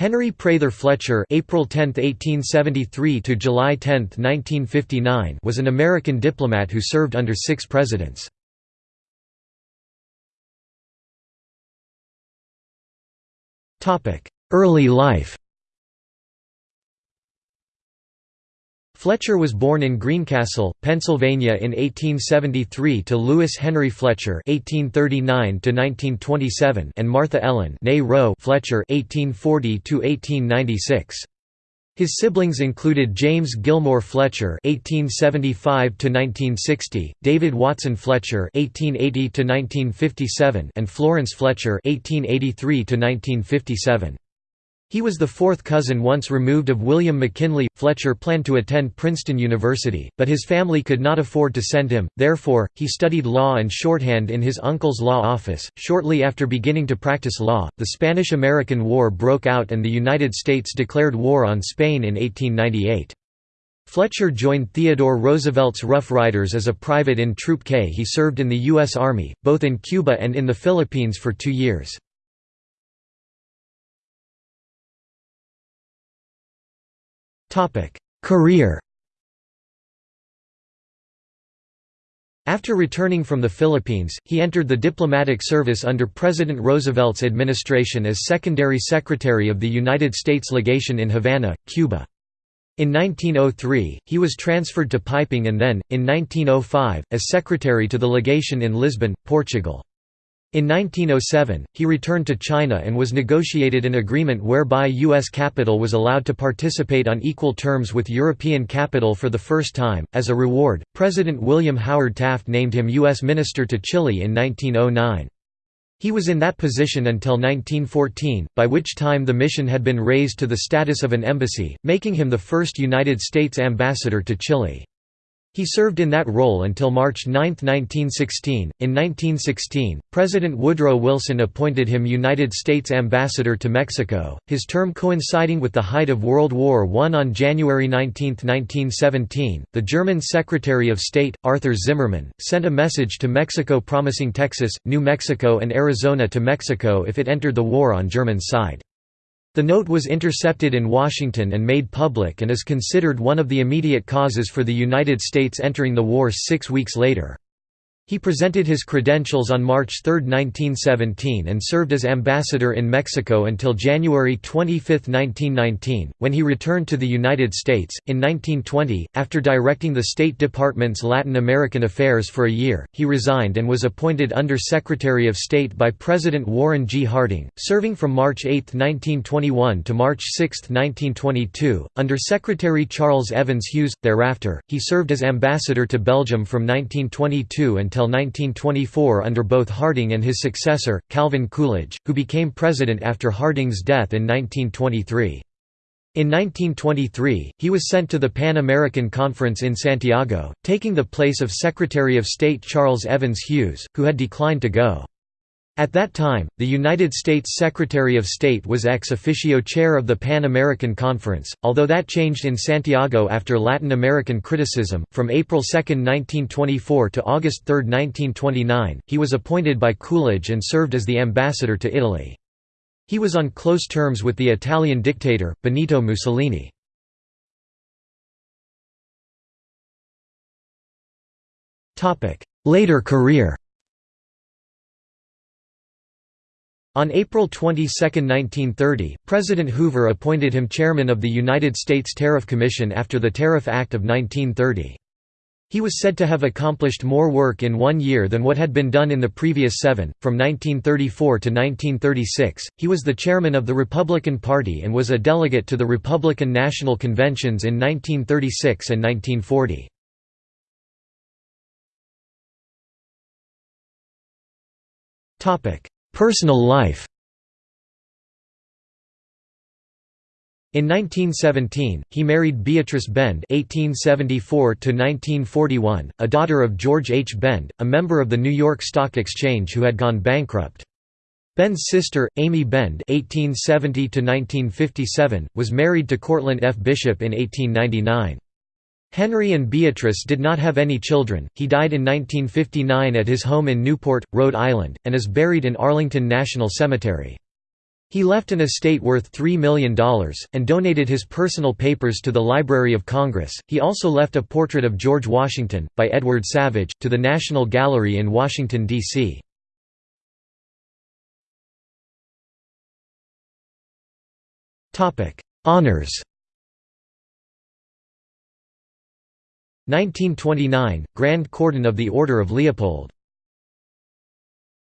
Henry Prather Fletcher April 10, 1873 to July 10, 1959 was an American diplomat who served under six presidents. Early life Fletcher was born in Greencastle, Pennsylvania in 1873 to Lewis Henry Fletcher (1839–1927) and Martha Ellen Rowe Fletcher (1840–1896). His siblings included James Gilmore Fletcher (1875–1960), David Watson Fletcher (1880–1957), and Florence Fletcher (1883–1957). He was the fourth cousin once removed of William McKinley. Fletcher planned to attend Princeton University, but his family could not afford to send him, therefore, he studied law and shorthand in his uncle's law office. Shortly after beginning to practice law, the Spanish American War broke out and the United States declared war on Spain in 1898. Fletcher joined Theodore Roosevelt's Rough Riders as a private in Troop K. He served in the U.S. Army, both in Cuba and in the Philippines for two years. Career After returning from the Philippines, he entered the diplomatic service under President Roosevelt's administration as Secondary Secretary of the United States Legation in Havana, Cuba. In 1903, he was transferred to Peking and then, in 1905, as Secretary to the Legation in Lisbon, Portugal. In 1907, he returned to China and was negotiated an agreement whereby U.S. capital was allowed to participate on equal terms with European capital for the first time. As a reward, President William Howard Taft named him U.S. Minister to Chile in 1909. He was in that position until 1914, by which time the mission had been raised to the status of an embassy, making him the first United States ambassador to Chile. He served in that role until March 9, 1916. In 1916, President Woodrow Wilson appointed him United States Ambassador to Mexico, his term coinciding with the height of World War I. On January 19, 1917, the German Secretary of State, Arthur Zimmermann, sent a message to Mexico promising Texas, New Mexico, and Arizona to Mexico if it entered the war on German side. The note was intercepted in Washington and made public and is considered one of the immediate causes for the United States entering the war six weeks later. He presented his credentials on March 3, 1917 and served as ambassador in Mexico until January 25, 1919, when he returned to the United States. In 1920, after directing the State Department's Latin American affairs for a year, he resigned and was appointed Under Secretary of State by President Warren G. Harding, serving from March 8, 1921 to March 6, 1922, under Secretary Charles Evans Hughes. Thereafter, he served as ambassador to Belgium from 1922 until until 1924 under both Harding and his successor, Calvin Coolidge, who became president after Harding's death in 1923. In 1923, he was sent to the Pan American Conference in Santiago, taking the place of Secretary of State Charles Evans Hughes, who had declined to go. At that time, the United States Secretary of State was ex officio chair of the Pan American Conference, although that changed in Santiago after Latin American criticism. From April 2, 1924 to August 3, 1929, he was appointed by Coolidge and served as the ambassador to Italy. He was on close terms with the Italian dictator, Benito Mussolini. Later career On April 22, 1930, President Hoover appointed him chairman of the United States Tariff Commission after the Tariff Act of 1930. He was said to have accomplished more work in one year than what had been done in the previous seven. From 1934 to 1936, he was the chairman of the Republican Party and was a delegate to the Republican National Conventions in 1936 and 1940. Personal life In 1917, he married Beatrice Bend (1874–1941), a daughter of George H. Bend, a member of the New York Stock Exchange who had gone bankrupt. Bend's sister, Amy Bend (1870–1957), was married to Cortlandt F. Bishop in 1899. Henry and Beatrice did not have any children. He died in 1959 at his home in Newport, Rhode Island, and is buried in Arlington National Cemetery. He left an estate worth $3 million, and donated his personal papers to the Library of Congress. He also left a portrait of George Washington, by Edward Savage, to the National Gallery in Washington, D.C. Honours 1929 – Grand Cordon of the Order of Leopold